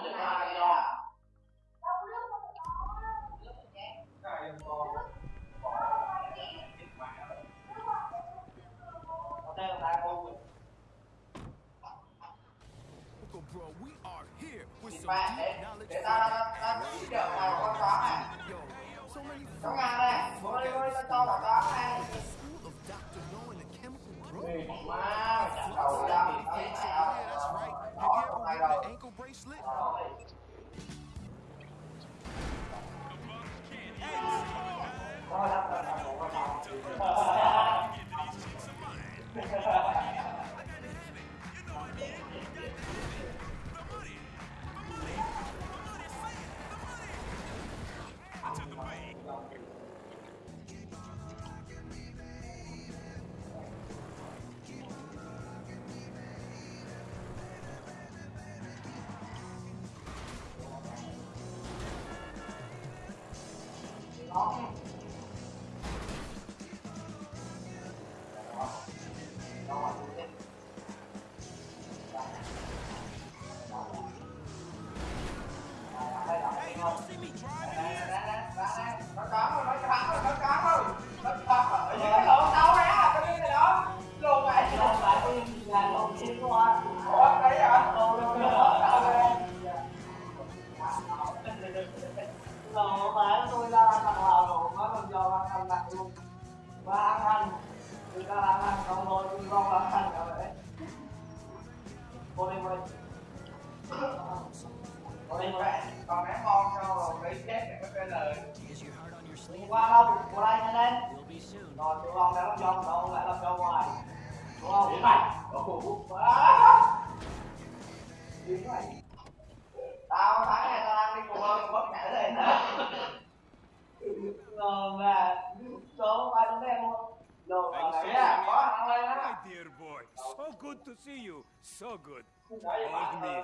mà đừng ai cho Uncle bro, we are here with some deep để knowledge để ta ta ta chỉ được vào con chó này Yo, so ngang đây ôi ôi ta cho vào Nó đi vậy, còn ném ngon sao rồi lấy chết có cái lời. Đi qua đâu, qua đây lên Rồi, tụi con đã làm cho, đâu lại làm cho ngoài Đúng không? Đi mày. Quá. Tao tháng này tao đang đi cùng ơn bất ngã lên hả? Rồi mà, số ai cũng đem luôn đấy Yeah, à có thằng lên My á. dear boy, so good to see you. So good. Đấy, Old bạn me.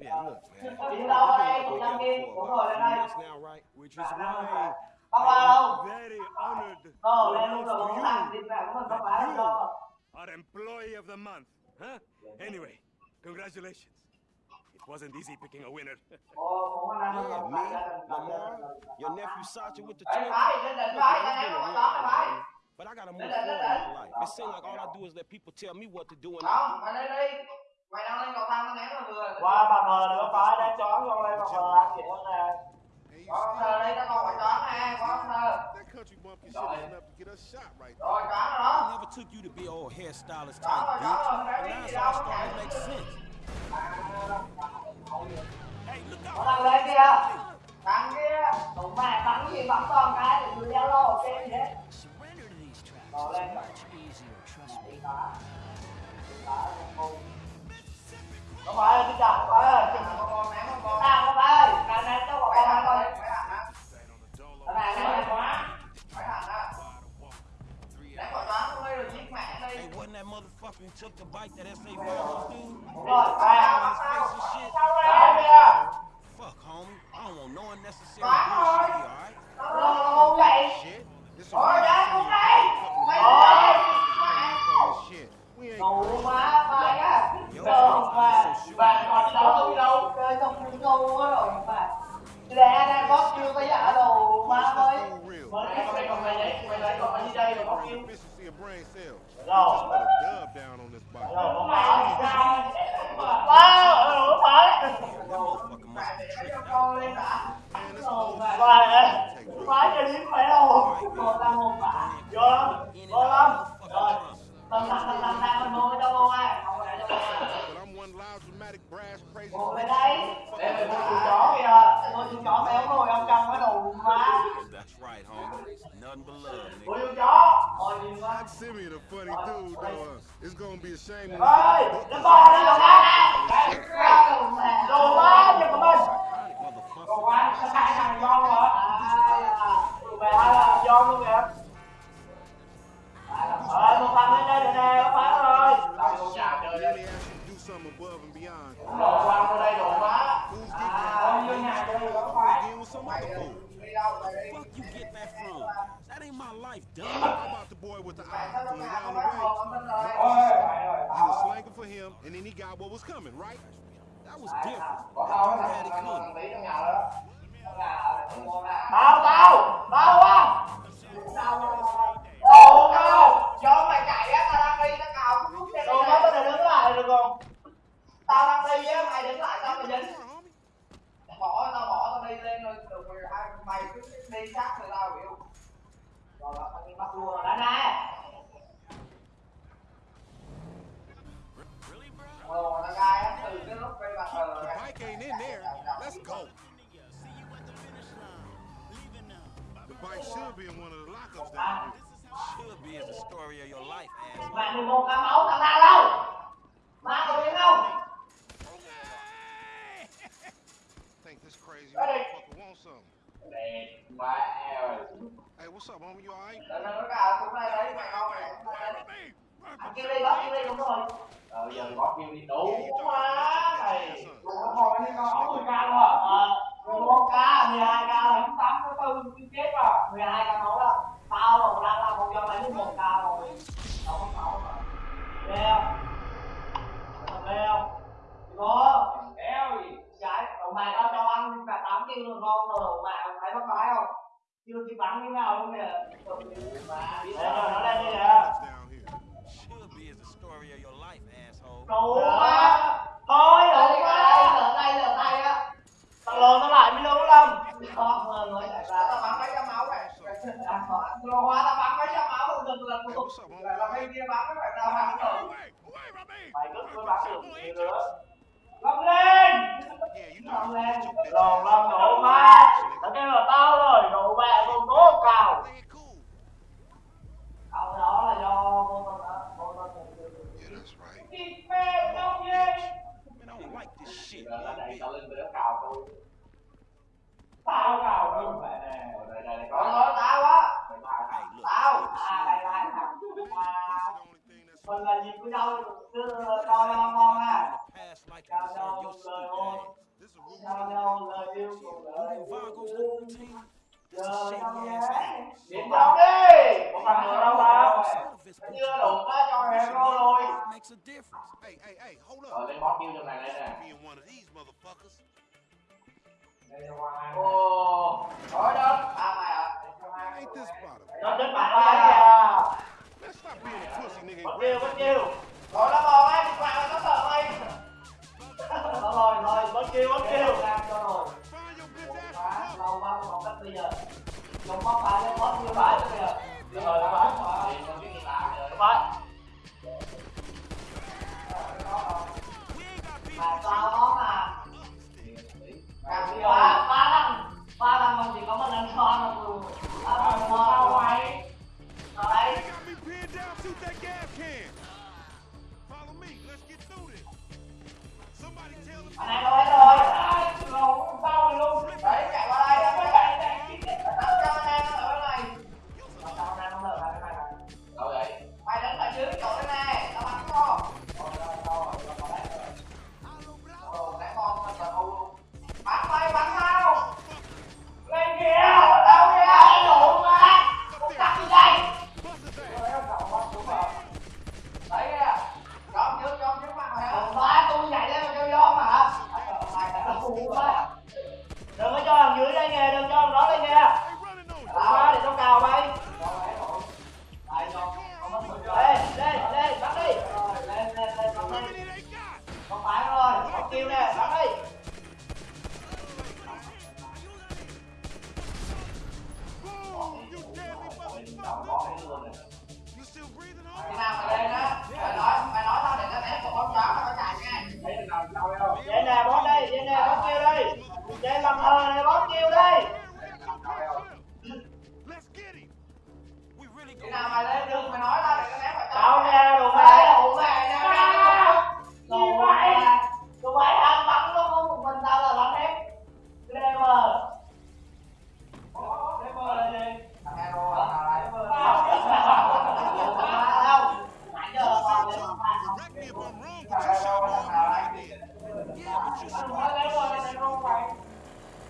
Ơi, hả? Yeah, look, man. Chị đâu ở đây, chị Đăng Kim, cũng ngồi lên đây Yes now, right? Which is why Bác qua đâu? I'm very honored Ờ, to lên luôn rồi, announce cũng to làm you tìm mẹ của mình không that phải you đâu are employee of the month. Huh? Anyway, congratulations. It wasn't easy picking a winner. Ồ, cũng là năm Yeah, rồi, me, phải gia đình, phải gia Lamar, đình. your nephew Sacha with the Ê, twins. phải, lên đỉnh Look, phải, man, tao it's ném been a con chó real này phải. man. But I gotta move Lên forward đỉnh, in lên my đỉnh. life. It seems like all I do is let people tell me what to do and Không, not mày lên đang lên cầu thang tao ném vào vừa. Qua bà ngờ nữa phải đã chón con đây bà ngờ ăn nữa nè Có con thơ đây, tao còn phải chó nè, có con thơ. is. Rồi, chó rồi đó. Never took you to be old hairstylist type bitch. biết now it's all starting to make sense. Hey, look Nó out! đang lên kia Thằng kia. Tụi mày bắn gì bắn con cái thì giao lô xem gì hết Surrender to these traps. Rồi lên Much easier, trust me. Không phải ơi, tôi chọn không phải ơi Con con ném con con. Nào không phải ơi, càng này cho bọn Phải con ăn thằng thôi đây, phải thằng á. Cái này này này quá Phải thằng á. Ném quả chó xuống đây rồi giết mẹ đi. Hey, wasn't that motherfucker who took the bite that SA Ramos dude? Rồi, Phải à thằng, bắt Face tao. and shit. Sao Sao đây? kìa? Fuck, homie. I don't want no unnecessary Phải rồi. bullshit, alright? Rồi, ngu vậy Shit. This Rồi, efficiency of brain cells. Rồi. Just put a dub down on this bike. Gonna be a shame when Ê, nó bò đi đồ má Đồ má giùm của mình. Đồ má, nó khai thằng John hả À, về hai là John luôn kìa Ờ, một thằng lên đây được nè, nó phá rồi nhà đi. to beyond. Đồ quăng vô đây đồ. Who's À, vô nhà chơi có phải Mày đi đâu mày đi. Fuck you get that from? My life, dumb. How about the boy with the eye from around the way? He was slanging for him, and then he got what was coming, right? That was different. tao tao tao tao á tao mày chạy á tao đang đi tao cào Đồ má tao đứng lại được không? tao đang đi á mày đứng lại tao mày dính bỏ tao bỏ tao đi lên rồi mày cứ đi sát người tao hiểu Think this crazy Ready. motherfucker wants something. Đẹp quá eo Hey, what's up, homie? You alright? tao Ăn kia đi, bắt kia đi, đúng rồi. ờ giờ có kêu đi you quá đủ son. thôi đi con Sáu 10 ca luôn à? Ờ, 11 ca, 12 ca là 8 cái tư cái chết rồi. 12 ca máu đó. Tao là đang là một trăm bảy mươi một ca rồi. Đâu có sáu rồi. Ghê không? Thật ghê không? Có. Kéo gì? Trái, cậu mày tao cho ăn cả 8 kg rồi ngon rồi, cậu mày thấy bắt cái không? Chưa kịp bắn như nào luôn kìa. rồi, nó lên đi kìa. Down here. Should be as the story of your life, asshole. Đủ quá. Thôi, đây đủ đây quá. lỡ tay lỡ tay á Tao lồn tao lại mới đúng không? Không, rồi mới chạy là tao bắn mấy trăm máu này lô hóa tao bắn mấy trăm máu what's up, homie? là là bên kia bắn mấy tao bắn rồi! Mày cứ cứ bắn được nhiều nữa. Lông lên! Know. lên! Lồn ass lông out Tao kêu là tao rồi, độ ba con cố cào. Cậu đó là do vô tình đó, vô tình. Yeah, that's right. Thịt mẹ trong gì? Man, I don't like this shit, là man. đây tao lên tới cào tôi Tao cào luôn mẹ nè. đây đây đây tao á tao À, đây that's mình là gì của nhau, cứ cho team? This is Giờ shady trong ass nhà. ass. điện trong đi Có bằng nữa đâu tao. Son of his chưa đủ á cho hero rồi makes a difference. Hey, hey, hey, hold rồi up. lên boss kêu trong này đây nè Being one of these motherfuckers. ồ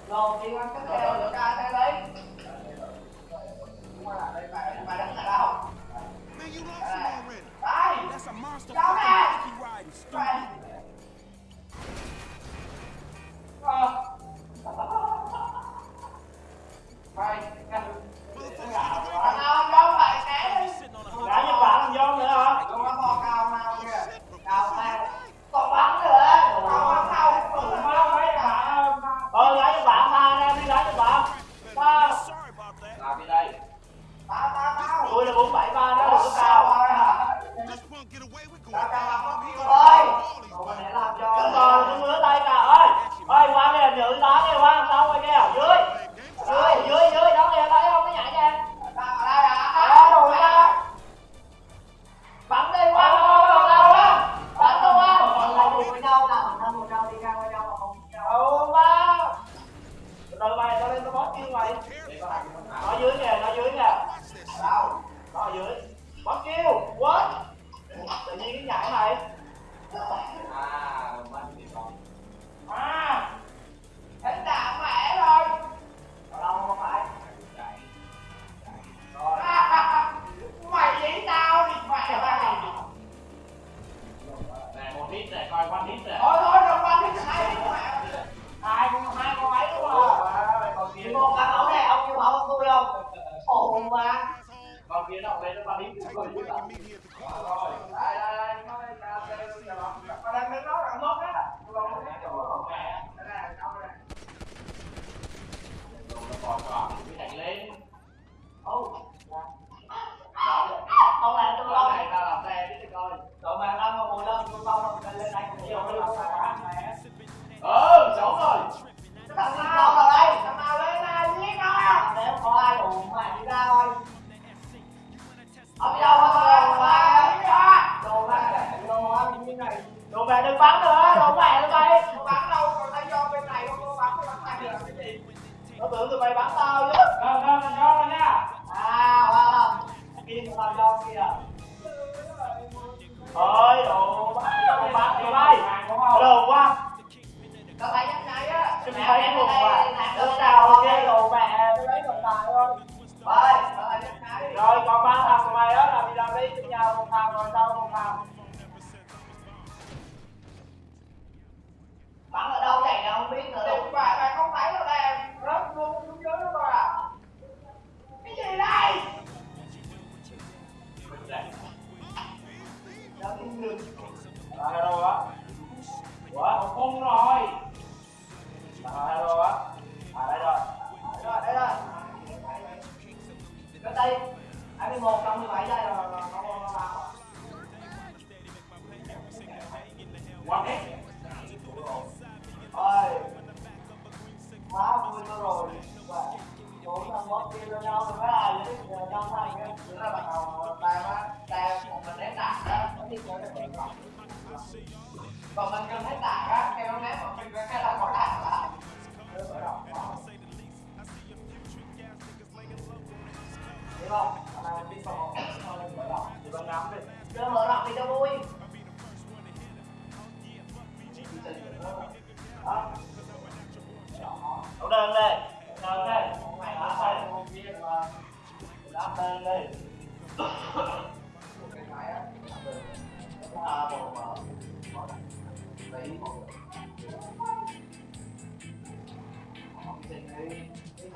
Rồi, đi ăn cái Rồi, theo. được ra thế đấy. Mày mày đứng ở đâu. Man, you lost him already. đây. That's a nó tưởng tụi mày bắn tao chứ. đúng không thằng này mình vào thằng này mở đỏ thì ngắm đi chưa mở đỏ thì cho vui đó đấu đơn lên đơn lên mày đá tay một viên mà đá đơn lên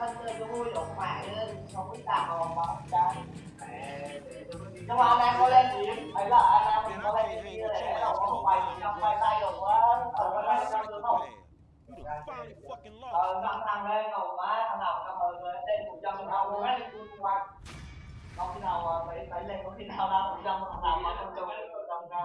thân tôi hôi lộn mại lên không biết tạo mà bóng cái nhưng mà anh em có lên thì ấy là anh em có lên thì để nó không quay trong quay tay được quá. Tổng có lên trong được không? Ờ năm thằng đây ngầu má thằng nào cảm ơn rồi tên một trăm thằng luôn á đi qua không khi nào phải phải lên, có khi nào ra một trăm thằng nào mà không cho cái một trăm ra